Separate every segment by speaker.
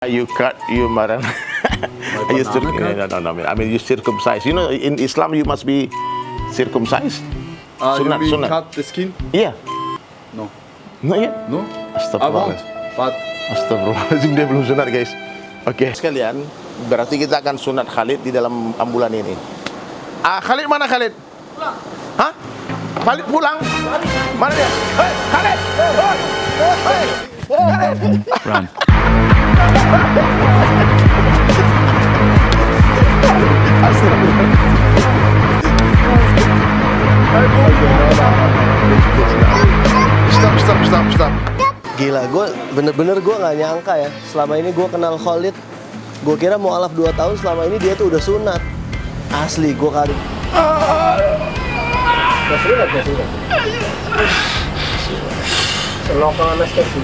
Speaker 1: You cut your marang. you cir- no, no, no, I mean you circumcise. You know, in Islam you must be circumcised.
Speaker 2: Uh,
Speaker 1: Sunat,
Speaker 2: you
Speaker 1: sunat.
Speaker 2: cut the skin?
Speaker 1: Yeah.
Speaker 2: No.
Speaker 1: Not yet.
Speaker 2: No? I
Speaker 1: Astagfirullah.
Speaker 2: won't. But
Speaker 1: Astagfirullahaladzim dia belum sunat guys. Oke. Sekalian, berarti kita akan sunat Khalid di dalam ambulan ini. Ah, Khalid mana Khalid? Pulang. Hah? Khalid pulang? Mana dia? Hei, Khalid! Hei, hei, Khalid!
Speaker 2: Run.
Speaker 1: Stop, stop, stop, stop.
Speaker 3: Gila, gue bener-bener gue nggak nyangka ya. Selama ini gue kenal Khalid, gue kira mau alaf 2 tahun. Selama ini dia tuh udah sunat. Asli, gue kali. Gak sunat, gak sunat. Lokal anestesi.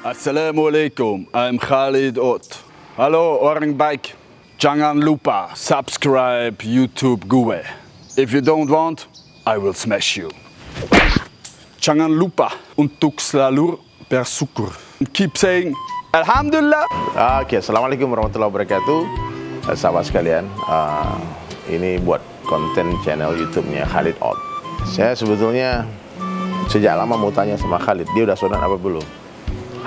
Speaker 2: Assalamualaikum, I'm Khalid Ot. Halo orang baik, jangan lupa subscribe YouTube gue. If you don't want, I will smash you. Jangan lupa untuk selalu bersyukur. Keep saying Alhamdulillah.
Speaker 1: Oke, assalamualaikum warahmatullahi wabarakatuh, Eh, sahabat sekalian. eh, ini buat konten channel YouTube-nya Khalid Out. Saya sebetulnya sejak lama mau tanya sama Khalid, dia udah sunat apa belum?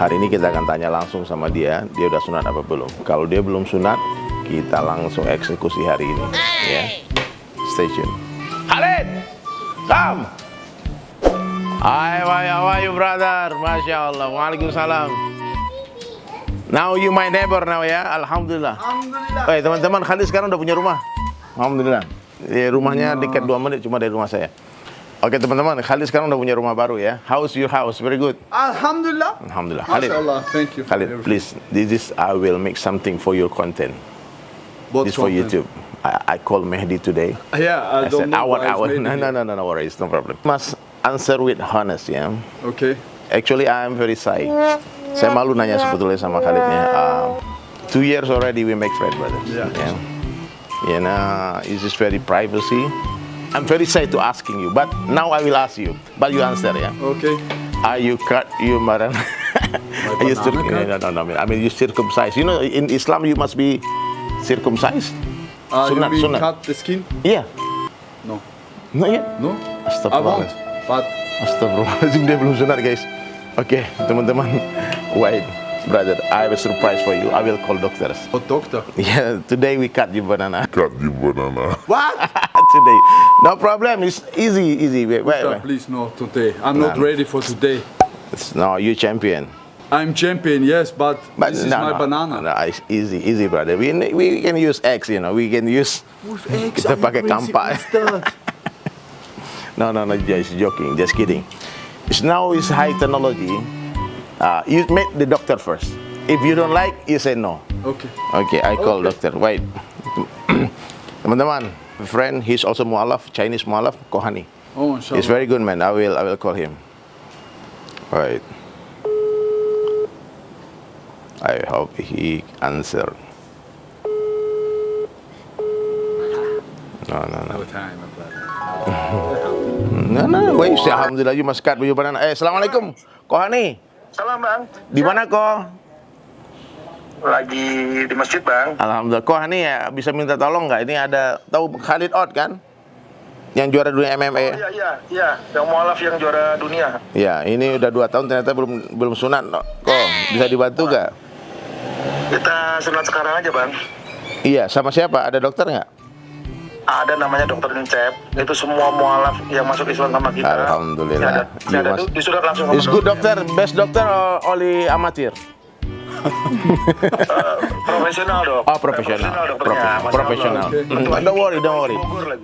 Speaker 1: Hari ini kita akan tanya langsung sama dia, dia udah sunat apa belum? Kalau dia belum sunat, kita langsung eksekusi hari ini. Ya, stay tune. Khalid, come. Hai, hai, how are you brother? Masya Allah, Waalaikumsalam. Now you my neighbor now ya, Alhamdulillah.
Speaker 2: Alhamdulillah.
Speaker 1: Oke teman-teman, Khalid sekarang udah punya rumah. Alhamdulillah. Di rumahnya dekat 2 menit cuma dari rumah saya. Oke teman-teman, Khalid sekarang udah punya rumah baru ya. How's your house? Very good.
Speaker 2: Alhamdulillah.
Speaker 1: Alhamdulillah. Khalid,
Speaker 2: MashaAllah, thank you. for
Speaker 1: Khalid, please, this is I will make something for your content.
Speaker 2: What
Speaker 1: This for
Speaker 2: content?
Speaker 1: YouTube. I, I called Mehdi today.
Speaker 2: Yeah, I,
Speaker 1: I
Speaker 2: don't
Speaker 1: said,
Speaker 2: know.
Speaker 1: hour,
Speaker 2: it's
Speaker 1: hour.
Speaker 2: maybe
Speaker 1: No, no, no, no, no worries, no problem. Must answer with honest ya.
Speaker 2: Okay.
Speaker 1: Actually, I am very shy. Saya malu nanya sebetulnya sama Khalidnya. Uh, two years already we make friend, brother.
Speaker 2: Yeah.
Speaker 1: yeah. You know, it's just very privacy. I'm very shy to asking you, but now I will ask you. But you answer, yeah.
Speaker 2: Okay.
Speaker 1: Are you cut you marang? Are you
Speaker 2: cut?
Speaker 1: no, no, no, I mean you circumcised. You know, in Islam you must be circumcised.
Speaker 2: Uh,
Speaker 1: Sunat,
Speaker 2: you mean
Speaker 1: sunat.
Speaker 2: cut the skin?
Speaker 1: Yeah.
Speaker 2: No.
Speaker 1: Not yet.
Speaker 2: No? I
Speaker 1: Astagfirullah.
Speaker 2: won't. But
Speaker 1: Astagfirullahaladzim dia belum sunat guys Oke teman-teman Wait brother I have a surprise for you. I will call doctors.
Speaker 2: Oh, doctor?
Speaker 1: Yeah today we cut you banana.
Speaker 4: Cut the banana.
Speaker 2: What?
Speaker 1: Today. No problem. It's easy easy. Wait, wait,
Speaker 2: Doctor,
Speaker 1: wait.
Speaker 2: please no today. I'm not ready for today.
Speaker 1: It's, No you champion.
Speaker 2: I'm champion, yes, but,
Speaker 1: But
Speaker 2: this is my
Speaker 1: no,
Speaker 2: banana.
Speaker 1: no, it's easy easy brother. We, we can use eggs you know. We can use
Speaker 2: With eggs,
Speaker 1: Kita
Speaker 2: are you
Speaker 1: pakai
Speaker 2: crazy
Speaker 1: No no no just joking just kidding. It's now is high technology uh, You make the doctor first If you don't like you say no
Speaker 2: okay.
Speaker 1: Okay, I call
Speaker 2: Okay.
Speaker 1: doctor. Wait. Teman-teman, friend, he's also mualaf, Chinese mualaf, Kohani.
Speaker 2: Oh,
Speaker 1: He's
Speaker 2: inshallah.
Speaker 1: very good man. I will I will call him. Right. I hope he answer. No, no, no.
Speaker 2: No time.
Speaker 1: No, no. Wait, alhamdulillah you must cut your banana. Eh, assalamualaikum. Kohani,
Speaker 5: Salam bang,
Speaker 1: di mana kau?
Speaker 5: lagi di masjid bang.
Speaker 1: Alhamdulillah. Kohani ya bisa minta tolong nggak? Ini ada tahu Khalid Out kan? Yang juara dunia MMA.
Speaker 5: Oh iya iya iya, yang mualaf yang juara dunia.
Speaker 1: Ya, ini udah dua tahun ternyata belum belum sunat. Kok bisa dibantu nggak?
Speaker 5: Kita sunat sekarang aja bang.
Speaker 1: Iya, sama siapa? Ada dokter nggak?
Speaker 5: Ada namanya dokter Unicef. Itu semua mualaf yang masuk Islam sama kita.
Speaker 1: Alhamdulillah.
Speaker 5: Ada,
Speaker 1: You
Speaker 5: ada
Speaker 1: must-
Speaker 5: tuh disurat langsung
Speaker 1: Is good dokter, best dokter or only amatir?
Speaker 5: Profesional dok.
Speaker 1: Oh, profesional.
Speaker 5: dokternya.
Speaker 1: Profesional.
Speaker 2: Okay.
Speaker 1: Mm, Don't worry, don't worry.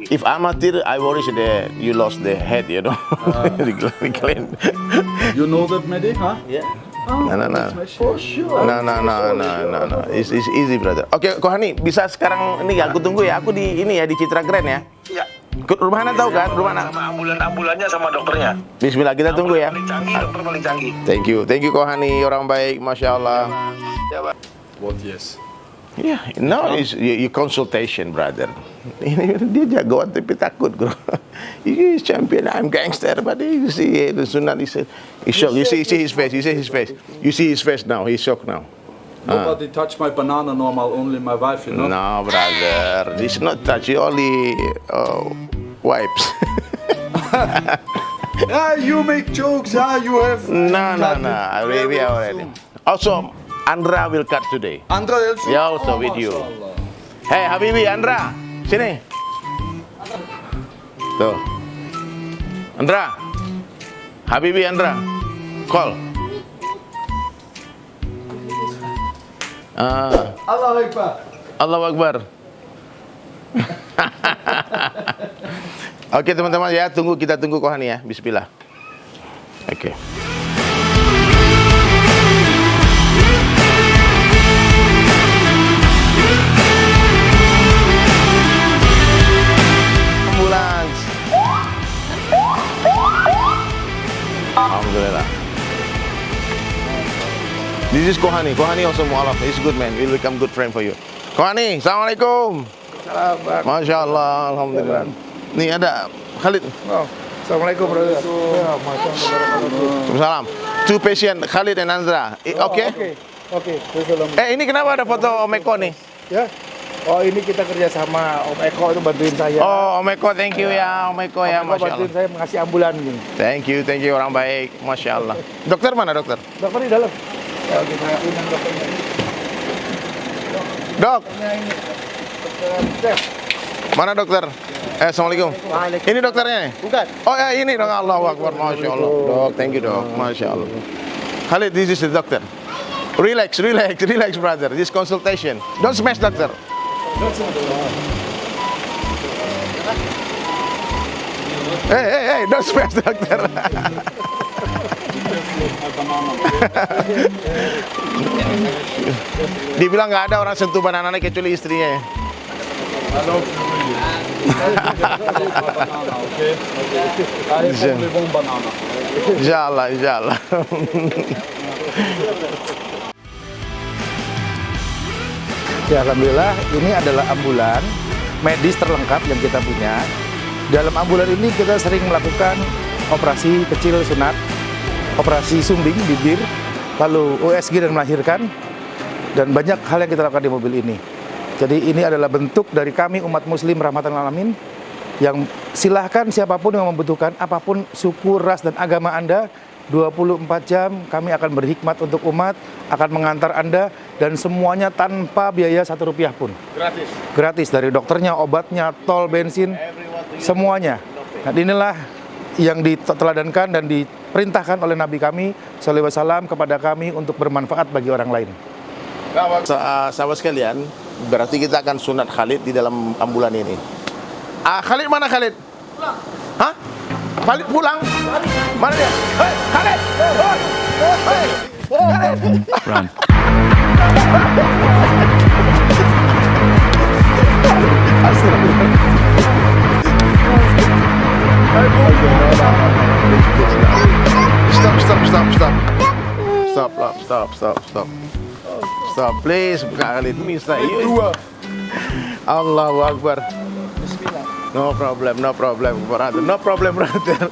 Speaker 1: If amatir, I worry that you lost the head, you know. Clean.
Speaker 2: You know that, Mehdi, huh?
Speaker 1: Yeah. No, no, no.
Speaker 2: For sure.
Speaker 1: No, no, no, no, no, no. It's, it's easy, brother. Oke, Kohani, bisa sekarang ini aku tunggu ya. Aku di ini ya di Citra Grand ya.
Speaker 5: Iya.
Speaker 1: Ke- Rumah Hana tahu kan? Rumah Hana.
Speaker 5: Sama ambulan-ambulannya sama dokternya.
Speaker 1: Bismillah, kita tunggu ya.
Speaker 5: Paling canggih, dokter paling canggih.
Speaker 1: Thank you, thank you Kohani, orang baik, masya Allah.
Speaker 5: Ya.
Speaker 2: What, yes?
Speaker 1: Yeah, no, it's your, consultation, brother. Dia jagoan tapi takut, bro. He is champion. I'm gangster, but you see eh, the sunat. He said, he's shocked. You see, you see his face. You see his face. You see his face now. He's shocked now.
Speaker 2: Nobody ah. touch my banana normal, only my wife, you know.
Speaker 1: No, brother. This is not touch. You only uh, wipes.
Speaker 2: Yeah, you make jokes, yeah, you have...
Speaker 1: no, no, no. We, we
Speaker 2: very
Speaker 1: already. Also, Andra will cut today.
Speaker 2: Andra also?
Speaker 1: Yeah, also with you. Hey, Habibi, Andra, sini. Tuh. Andra. Habibi, Andra. Call. Ah,
Speaker 2: Allah Akbar.
Speaker 1: Allahu Akbar. Oke teman-teman ya, tunggu kita tunggu Kohani ya. Bismillah. Oke. Ambulans. Alhamdulillah. This is Kohani. Kohani also mualaf. He's good man. He'll become good friend for you. Kohani, Assalamualaikum. Masya Allah, Alhamdulillah. Nih ada Khalid.
Speaker 4: Assalamualaikum brother. Ya.
Speaker 1: Salam. Two patient, Khalid and Andra. Eh, Oke.
Speaker 4: Oke. Oke. Assalamualaikum.
Speaker 1: Eh ini kenapa ada foto Om Eko nih?
Speaker 4: Ya. Oh ini kita kerja sama Om Eko itu bantuin saya.
Speaker 1: Oh Om Eko, thank you ya Om Eko ya,
Speaker 4: Om Eko
Speaker 1: Masya
Speaker 4: bantuin
Speaker 1: Allah.
Speaker 4: saya mengasih ambulan gini.
Speaker 1: Thank you, thank you orang baik, Masya Allah. Dokter mana dokter?
Speaker 4: Dokter di dalam. Ya kita undang dokternya.
Speaker 1: Dok,
Speaker 4: Dokternya ini. Dokter Chef.
Speaker 1: mana dokter? Eh, Assalamualaikum. Ini dokternya nih?
Speaker 3: Bukan.
Speaker 1: Oh ya ini dong Allah Akbar, Masya Allah. Dok, thank you dok, Masya Allah. Khalid, this is the doctor. Relax, relax, relax brother. This consultation. Don't smash doctor. Hey, hey, hey, don't smash doctor. Dibilang nggak ada orang sentuh banana kecuali istrinya.
Speaker 2: Hello. banana, okay?
Speaker 4: Ya Alhamdulillah ini adalah ambulan medis terlengkap yang kita punya. Dalam ambulan ini kita sering melakukan operasi kecil sunat, operasi sumbing bibir, lalu USG dan melahirkan, dan banyak hal yang kita lakukan di mobil ini. Jadi ini adalah bentuk dari kami umat muslim rahmatan alamin yang silahkan siapa pun yang membutuhkan apa pun suku, ras, dan agama Anda 24 jam kami akan berhikmat untuk umat, akan mengantar Anda dan semuanya tanpa biaya satu rupiah pun.
Speaker 1: Gratis.
Speaker 4: Gratis dari dokternya, obatnya, tol, bensin, semuanya. Nah inilah yang diteladankan dan diperintahkan oleh Nabi kami SAW kepada kami untuk bermanfaat bagi orang lain.
Speaker 1: Sa- sahabat sekalian, berarti kita akan sunat Khalid di dalam ambulan ini. Ah, Khalid mana Khalid? Pulang. Hah? Khalid pulang? Mana dia? Hei, Khalid! Hei! Hei! Khalid!
Speaker 2: Run.
Speaker 1: Stop, stop, stop, stop. Stop, stop, stop, stop, stop. Stop, please, Khalid, Mister. You. Allahu Akbar. No problem, no problem, brother. No problem, brother.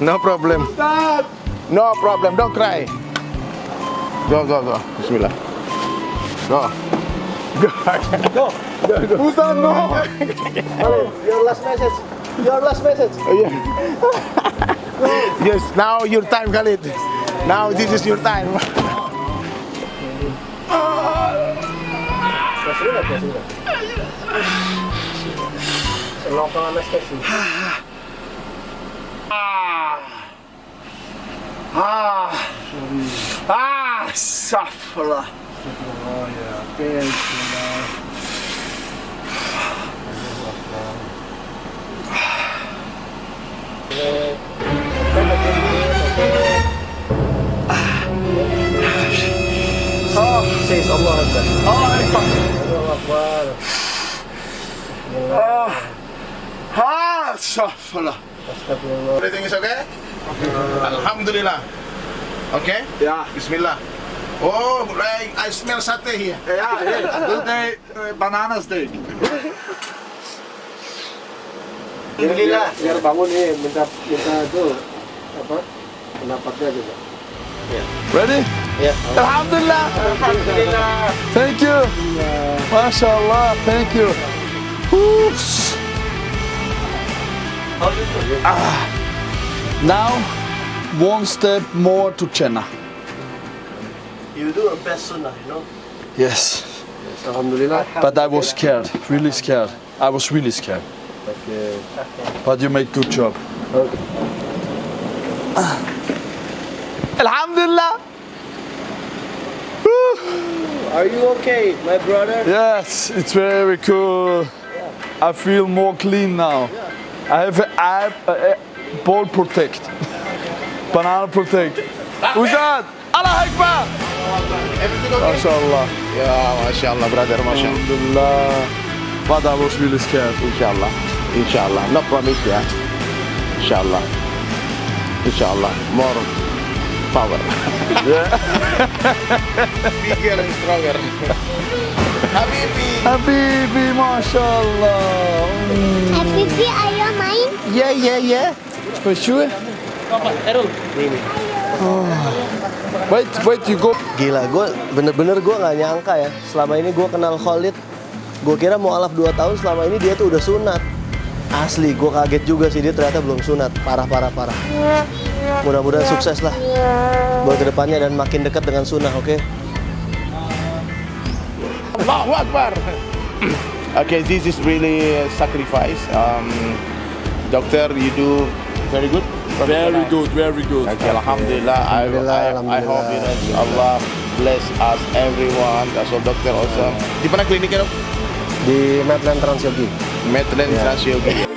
Speaker 1: No problem. Stop! No problem, don't cry. Go, go, go. Bismillah. Go. Go.
Speaker 3: Go. go, go.
Speaker 1: Ustaz, no.
Speaker 3: Your last message. Your last message.
Speaker 1: Yeah. yes, now your time, Khalid. Now this is your time.
Speaker 3: Lokal anestesi.
Speaker 2: Ah. Ah. Safra.
Speaker 3: Says Allah Akbar.
Speaker 2: Allah Akbar.
Speaker 3: Allah Akbar.
Speaker 2: Ah. Safra.
Speaker 3: Astagfirullah.
Speaker 1: Everything is okay? Alhamdulillah. Okay?
Speaker 2: Yeah.
Speaker 1: Bismillah. Oh, like I smell sate here.
Speaker 2: Ja, hey, banana steak.
Speaker 3: Gila, biar bangun nih, minta minta tuh apa pendapatnya juga.
Speaker 2: Ready?
Speaker 3: Ya.
Speaker 2: Alhamdulillah.
Speaker 3: Alhamdulillah.
Speaker 2: Thank you. Masya Allah. Thank you. Oops. Ah. Now, one step more to Chennai.
Speaker 3: You do a best sunnah, you know.
Speaker 2: Yes. yes.
Speaker 3: Alhamdulillah.
Speaker 2: But I was scared, really scared. I was really scared.
Speaker 3: Okay.
Speaker 2: But you made good job. Ah. Alhamdulillah.
Speaker 3: Are you okay, my brother?
Speaker 2: Yes, it's very cool. I feel more clean now. I have a, I have a, a ball protect. Banana protect. Ustaz, Allah Akbar. Masya Allah.
Speaker 1: Ya, masya Allah, brother, masya Allah.
Speaker 2: Alhamdulillah. But I was really scared.
Speaker 1: Inshallah, inshallah. No promise ya. Inshallah, inshallah. More power.
Speaker 2: Yeah.
Speaker 1: Bigger and stronger. Habibi.
Speaker 2: Habibi, Masya Allah. Mm.
Speaker 6: Habibi, ayo main.
Speaker 2: Yeah, yeah, yeah. For sure. Wait, wait, you go.
Speaker 3: Gila, gue bener-bener gue nggak nyangka ya. Selama ini gue kenal Khalid, gue kira mau alaf 2 tahun. Selama ini dia tuh udah sunat. Asli, gue kaget juga sih dia ternyata belum sunat. Parah, parah, parah. Mudah-mudahan sukses lah buat ke depannya dan makin dekat dengan sunnah, oke?
Speaker 1: Allahu Akbar. okay, this is really a sacrifice. Um, doctor, you do very good.
Speaker 2: Very good, very good.
Speaker 1: Okay, Alhamdulillah. I,
Speaker 3: Alhamdulillah,
Speaker 1: I, I hope you know Allah bless us everyone. So doctor also. Di mana kliniknya dok?
Speaker 3: Di Medland Transyogi.
Speaker 1: Medland Transyogi.